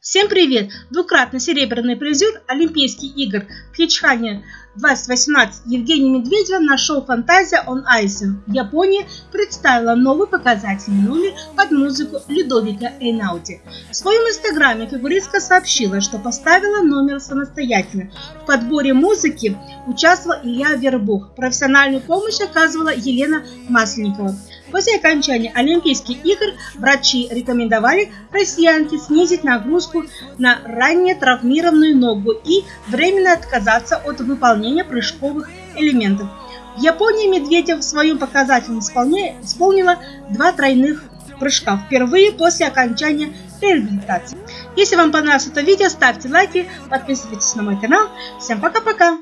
Всем привет! Двукратный серебряный призер Олимпийских игр в Хичхане 2018 Евгений Медведева на шоу «Фантазия on Ice» в Японии представила новый показательный номер под музыку Людовика Эйнауди. В своем инстаграме фигуристка сообщила, что поставила номер самостоятельно. В подборе музыки участвовал Илья Вербух. Профессиональную помощь оказывала Елена Масленникова. После окончания Олимпийских игр врачи рекомендовали россиянке снизить нагрузку на ранее травмированную ногу и временно отказаться от выполнения прыжковых элементов. В Японии Медведев в своем показательном исполнила два тройных прыжка впервые после окончания реабилитации. Если вам понравилось это видео, ставьте лайки, подписывайтесь на мой канал. Всем пока-пока!